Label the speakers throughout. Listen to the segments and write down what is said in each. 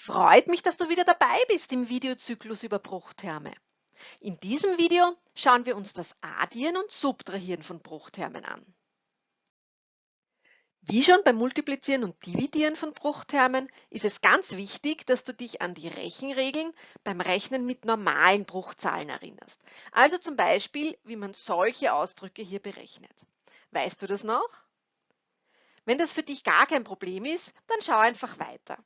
Speaker 1: Freut mich, dass du wieder dabei bist im Videozyklus über Bruchterme. In diesem Video schauen wir uns das Addieren und Subtrahieren von Bruchtermen an. Wie schon beim Multiplizieren und Dividieren von Bruchtermen ist es ganz wichtig, dass du dich an die Rechenregeln beim Rechnen mit normalen Bruchzahlen erinnerst. Also zum Beispiel, wie man solche Ausdrücke hier berechnet. Weißt du das noch? Wenn das für dich gar kein Problem ist, dann schau einfach weiter.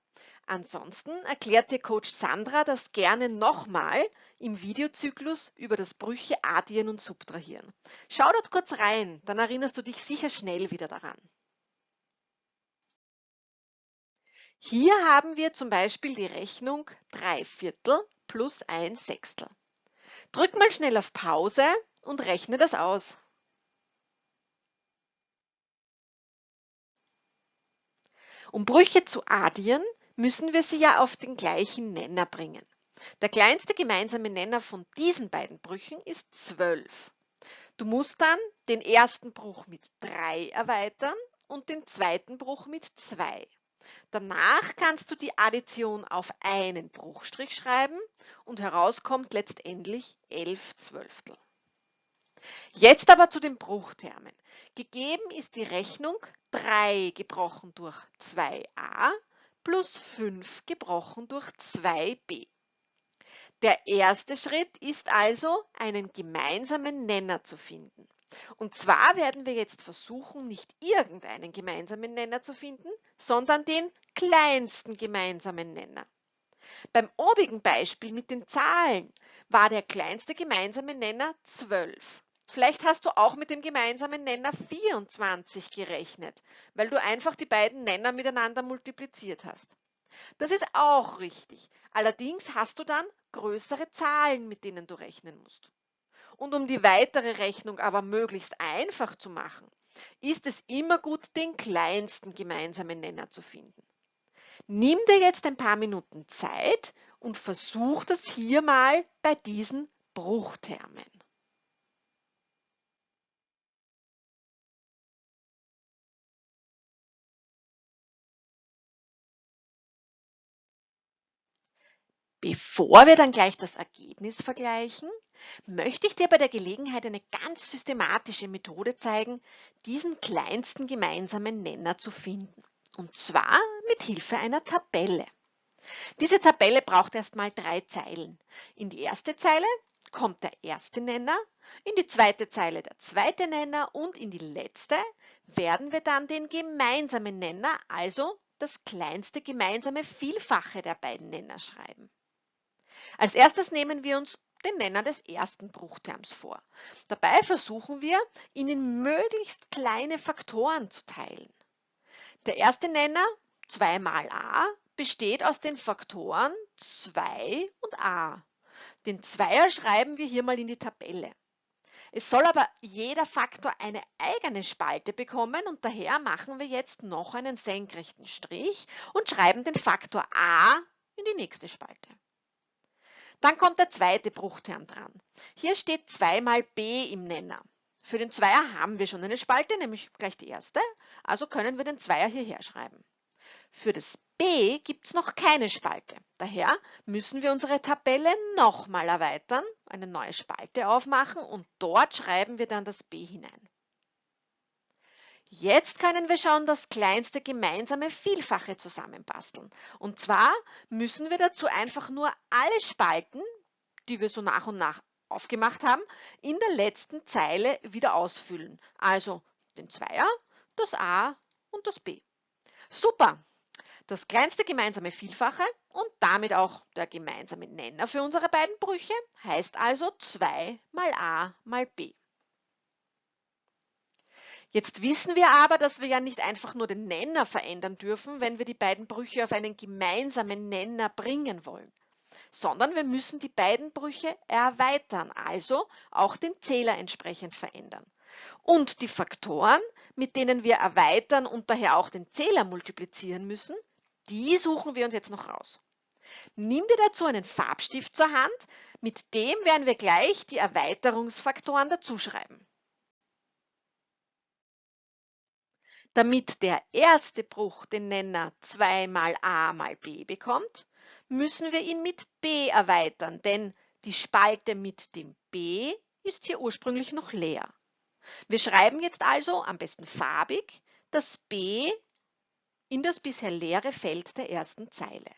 Speaker 1: Ansonsten erklärt dir Coach Sandra das gerne nochmal im Videozyklus über das Brüche addieren und subtrahieren. Schau dort kurz rein, dann erinnerst du dich sicher schnell wieder daran. Hier haben wir zum Beispiel die Rechnung 3 Viertel plus 1 Sechstel. Drück mal schnell auf Pause und rechne das aus. Um Brüche zu addieren, müssen wir sie ja auf den gleichen Nenner bringen. Der kleinste gemeinsame Nenner von diesen beiden Brüchen ist 12. Du musst dann den ersten Bruch mit 3 erweitern und den zweiten Bruch mit 2. Danach kannst du die Addition auf einen Bruchstrich schreiben und herauskommt letztendlich 11 Zwölftel. Jetzt aber zu den Bruchtermen. Gegeben ist die Rechnung 3 gebrochen durch 2a plus 5 gebrochen durch 2b. Der erste Schritt ist also, einen gemeinsamen Nenner zu finden. Und zwar werden wir jetzt versuchen, nicht irgendeinen gemeinsamen Nenner zu finden, sondern den kleinsten gemeinsamen Nenner. Beim obigen Beispiel mit den Zahlen war der kleinste gemeinsame Nenner 12. Vielleicht hast du auch mit dem gemeinsamen Nenner 24 gerechnet, weil du einfach die beiden Nenner miteinander multipliziert hast. Das ist auch richtig. Allerdings hast du dann größere Zahlen, mit denen du rechnen musst. Und um die weitere Rechnung aber möglichst einfach zu machen, ist es immer gut, den kleinsten gemeinsamen Nenner zu finden. Nimm dir jetzt ein paar Minuten Zeit und versuch das hier mal bei diesen Bruchtermen. Bevor wir dann gleich das Ergebnis vergleichen, möchte ich dir bei der Gelegenheit eine ganz systematische Methode zeigen, diesen kleinsten gemeinsamen Nenner zu finden. Und zwar mit Hilfe einer Tabelle. Diese Tabelle braucht erstmal drei Zeilen. In die erste Zeile kommt der erste Nenner, in die zweite Zeile der zweite Nenner und in die letzte werden wir dann den gemeinsamen Nenner, also das kleinste gemeinsame Vielfache der beiden Nenner schreiben. Als erstes nehmen wir uns den Nenner des ersten Bruchterms vor. Dabei versuchen wir, ihn in möglichst kleine Faktoren zu teilen. Der erste Nenner, 2 mal a, besteht aus den Faktoren 2 und a. Den Zweier schreiben wir hier mal in die Tabelle. Es soll aber jeder Faktor eine eigene Spalte bekommen und daher machen wir jetzt noch einen senkrechten Strich und schreiben den Faktor a in die nächste Spalte. Dann kommt der zweite Bruchterm dran. Hier steht 2 mal b im Nenner. Für den Zweier haben wir schon eine Spalte, nämlich gleich die erste, also können wir den Zweier hierher schreiben. Für das b gibt es noch keine Spalte. Daher müssen wir unsere Tabelle nochmal erweitern, eine neue Spalte aufmachen und dort schreiben wir dann das b hinein. Jetzt können wir schon das kleinste gemeinsame Vielfache zusammenbasteln. Und zwar müssen wir dazu einfach nur alle Spalten, die wir so nach und nach aufgemacht haben, in der letzten Zeile wieder ausfüllen. Also den Zweier, das A und das B. Super! Das kleinste gemeinsame Vielfache und damit auch der gemeinsame Nenner für unsere beiden Brüche heißt also 2 mal a mal b. Jetzt wissen wir aber, dass wir ja nicht einfach nur den Nenner verändern dürfen, wenn wir die beiden Brüche auf einen gemeinsamen Nenner bringen wollen, sondern wir müssen die beiden Brüche erweitern, also auch den Zähler entsprechend verändern. Und die Faktoren, mit denen wir erweitern und daher auch den Zähler multiplizieren müssen, die suchen wir uns jetzt noch raus. Nimm dir dazu einen Farbstift zur Hand, mit dem werden wir gleich die Erweiterungsfaktoren dazuschreiben. Damit der erste Bruch den Nenner 2 mal a mal b bekommt, müssen wir ihn mit b erweitern, denn die Spalte mit dem b ist hier ursprünglich noch leer. Wir schreiben jetzt also, am besten farbig, das b in das bisher leere Feld der ersten Zeile.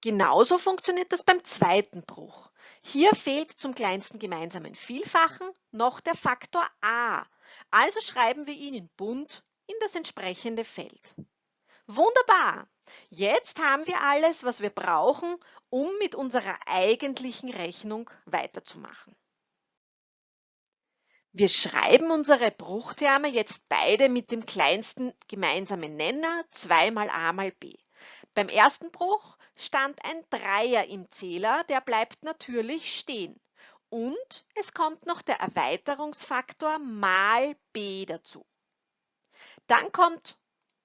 Speaker 1: Genauso funktioniert das beim zweiten Bruch. Hier fehlt zum kleinsten gemeinsamen Vielfachen noch der Faktor a. Also schreiben wir ihn in bunt in das entsprechende Feld. Wunderbar! Jetzt haben wir alles, was wir brauchen, um mit unserer eigentlichen Rechnung weiterzumachen. Wir schreiben unsere Bruchterme jetzt beide mit dem kleinsten gemeinsamen Nenner 2 mal a mal b. Beim ersten Bruch stand ein Dreier im Zähler, der bleibt natürlich stehen. Und es kommt noch der Erweiterungsfaktor mal b dazu. Dann kommt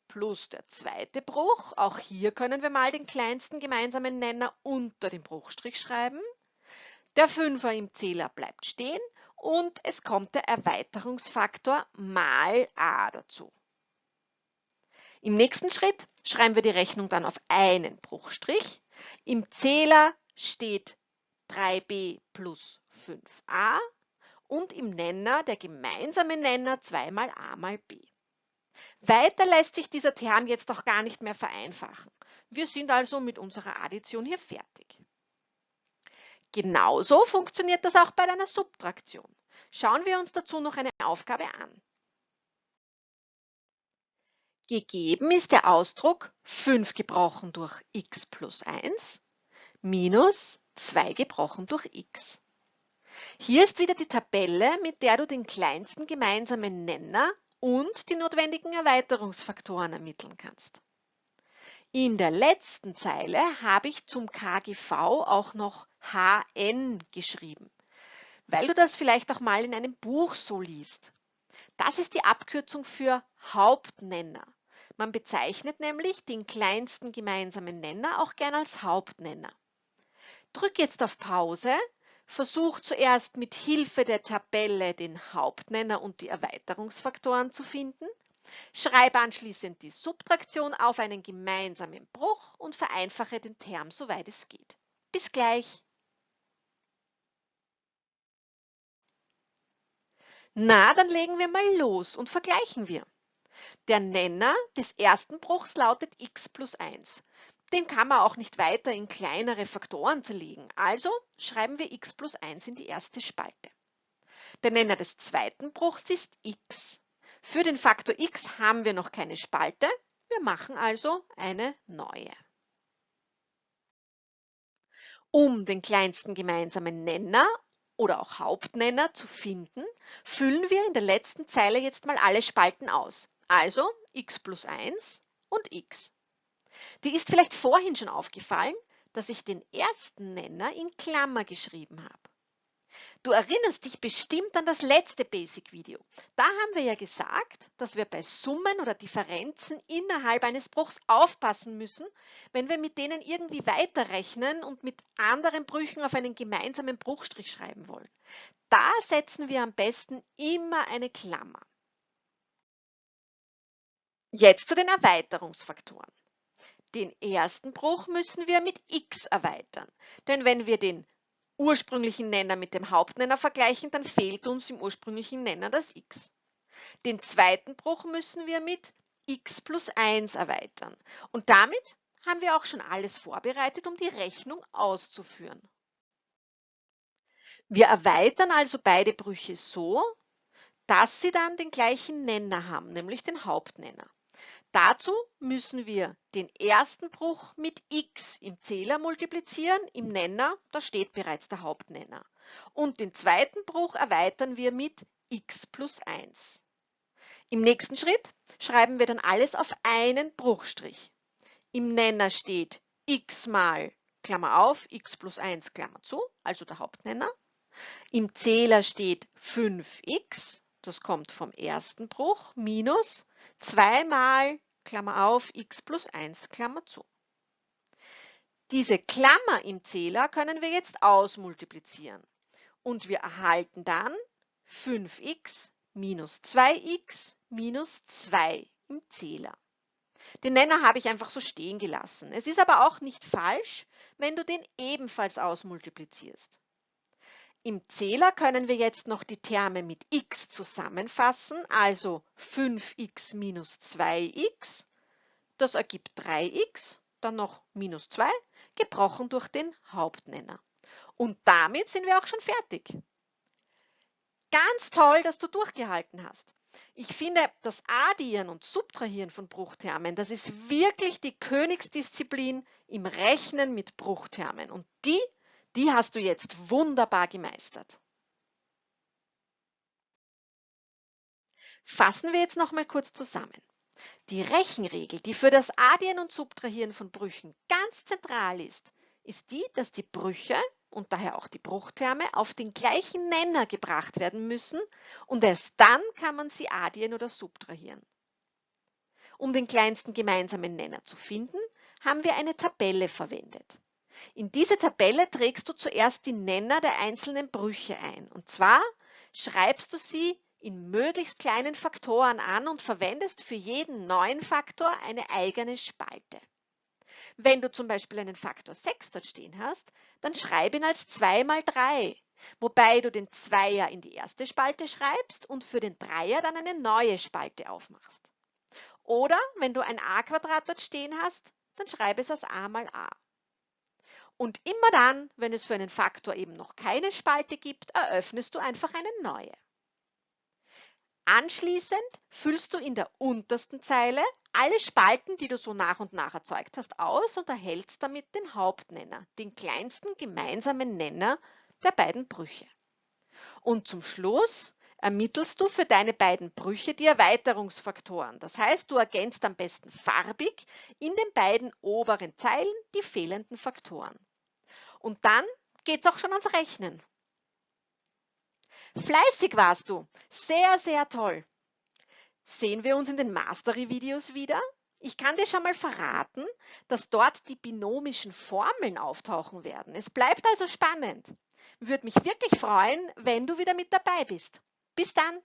Speaker 1: plus der zweite Bruch. Auch hier können wir mal den kleinsten gemeinsamen Nenner unter dem Bruchstrich schreiben. Der Fünfer im Zähler bleibt stehen und es kommt der Erweiterungsfaktor mal a dazu. Im nächsten Schritt schreiben wir die Rechnung dann auf einen Bruchstrich. Im Zähler steht 3b plus 5a und im Nenner der gemeinsame Nenner 2 mal a mal b. Weiter lässt sich dieser Term jetzt auch gar nicht mehr vereinfachen. Wir sind also mit unserer Addition hier fertig. Genauso funktioniert das auch bei einer Subtraktion. Schauen wir uns dazu noch eine Aufgabe an. Gegeben ist der Ausdruck 5 gebrochen durch x plus 1 minus 2 gebrochen durch x. Hier ist wieder die Tabelle, mit der du den kleinsten gemeinsamen Nenner und die notwendigen Erweiterungsfaktoren ermitteln kannst. In der letzten Zeile habe ich zum KGV auch noch HN geschrieben, weil du das vielleicht auch mal in einem Buch so liest. Das ist die Abkürzung für Hauptnenner. Man bezeichnet nämlich den kleinsten gemeinsamen Nenner auch gern als Hauptnenner. Drück jetzt auf Pause, versuch zuerst mit Hilfe der Tabelle den Hauptnenner und die Erweiterungsfaktoren zu finden Schreibe anschließend die Subtraktion auf einen gemeinsamen Bruch und vereinfache den Term, soweit es geht. Bis gleich! Na, dann legen wir mal los und vergleichen wir. Der Nenner des ersten Bruchs lautet x plus 1. Den kann man auch nicht weiter in kleinere Faktoren zerlegen, also schreiben wir x plus 1 in die erste Spalte. Der Nenner des zweiten Bruchs ist x. Für den Faktor x haben wir noch keine Spalte. Wir machen also eine neue. Um den kleinsten gemeinsamen Nenner oder auch Hauptnenner zu finden, füllen wir in der letzten Zeile jetzt mal alle Spalten aus. Also x plus 1 und x. Die ist vielleicht vorhin schon aufgefallen, dass ich den ersten Nenner in Klammer geschrieben habe. Du erinnerst dich bestimmt an das letzte Basic-Video. Da haben wir ja gesagt, dass wir bei Summen oder Differenzen innerhalb eines Bruchs aufpassen müssen, wenn wir mit denen irgendwie weiterrechnen und mit anderen Brüchen auf einen gemeinsamen Bruchstrich schreiben wollen. Da setzen wir am besten immer eine Klammer. Jetzt zu den Erweiterungsfaktoren. Den ersten Bruch müssen wir mit x erweitern, denn wenn wir den ursprünglichen Nenner mit dem Hauptnenner vergleichen, dann fehlt uns im ursprünglichen Nenner das x. Den zweiten Bruch müssen wir mit x plus 1 erweitern. Und damit haben wir auch schon alles vorbereitet, um die Rechnung auszuführen. Wir erweitern also beide Brüche so, dass sie dann den gleichen Nenner haben, nämlich den Hauptnenner. Dazu müssen wir den ersten Bruch mit x im Zähler multiplizieren, im Nenner, da steht bereits der Hauptnenner. Und den zweiten Bruch erweitern wir mit x plus 1. Im nächsten Schritt schreiben wir dann alles auf einen Bruchstrich. Im Nenner steht x mal, Klammer auf, x plus 1, Klammer zu, also der Hauptnenner. Im Zähler steht 5x, das kommt vom ersten Bruch, minus 2 mal, Klammer auf, x plus 1, Klammer zu. Diese Klammer im Zähler können wir jetzt ausmultiplizieren. Und wir erhalten dann 5x minus 2x minus 2 im Zähler. Den Nenner habe ich einfach so stehen gelassen. Es ist aber auch nicht falsch, wenn du den ebenfalls ausmultiplizierst. Im Zähler können wir jetzt noch die Terme mit x zusammenfassen, also 5x minus 2x. Das ergibt 3x, dann noch minus 2, gebrochen durch den Hauptnenner. Und damit sind wir auch schon fertig. Ganz toll, dass du durchgehalten hast. Ich finde, das Addieren und Subtrahieren von Bruchtermen, das ist wirklich die Königsdisziplin im Rechnen mit Bruchtermen. Und die, die hast du jetzt wunderbar gemeistert. Fassen wir jetzt noch mal kurz zusammen. Die Rechenregel, die für das Addieren und Subtrahieren von Brüchen ganz zentral ist, ist die, dass die Brüche und daher auch die Bruchterme auf den gleichen Nenner gebracht werden müssen und erst dann kann man sie addieren oder subtrahieren. Um den kleinsten gemeinsamen Nenner zu finden, haben wir eine Tabelle verwendet. In diese Tabelle trägst du zuerst die Nenner der einzelnen Brüche ein. Und zwar schreibst du sie in möglichst kleinen Faktoren an und verwendest für jeden neuen Faktor eine eigene Spalte. Wenn du zum Beispiel einen Faktor 6 dort stehen hast, dann schreib ihn als 2 mal 3, wobei du den Zweier in die erste Spalte schreibst und für den Dreier dann eine neue Spalte aufmachst. Oder wenn du ein a-Quadrat dort stehen hast, dann schreib es als a mal a. Und immer dann, wenn es für einen Faktor eben noch keine Spalte gibt, eröffnest du einfach eine neue. Anschließend füllst du in der untersten Zeile alle Spalten, die du so nach und nach erzeugt hast, aus und erhältst damit den Hauptnenner, den kleinsten gemeinsamen Nenner der beiden Brüche. Und zum Schluss ermittelst du für deine beiden Brüche die Erweiterungsfaktoren. Das heißt, du ergänzt am besten farbig in den beiden oberen Zeilen die fehlenden Faktoren. Und dann geht's auch schon ans Rechnen. Fleißig warst du. Sehr, sehr toll. Sehen wir uns in den Mastery-Videos wieder? Ich kann dir schon mal verraten, dass dort die binomischen Formeln auftauchen werden. Es bleibt also spannend. Würde mich wirklich freuen, wenn du wieder mit dabei bist. Bis dann!